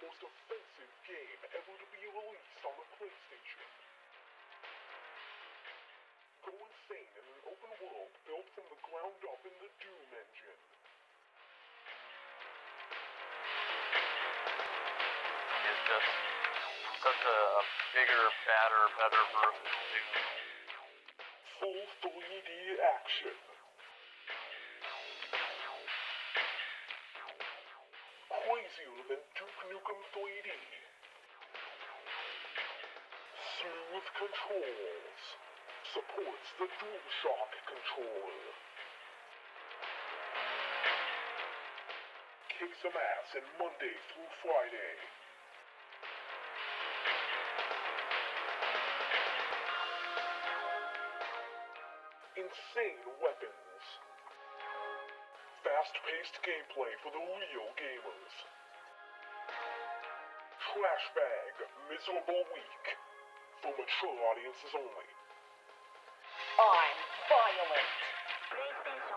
most offensive game ever to be released on the PlayStation. Go insane in an open world built from the ground up in the Doom engine. It's just such a, bigger, badder, better version of Doom. Full 3D action. Crazier than Duke Nukem 3D. Smooth controls. Supports the DualShock controller. Kick some ass in Monday through Friday. Insane weapons. Fast paced gameplay for the real gamers. Trash bag, miserable week. For mature audiences only. I'm violent. PlayStation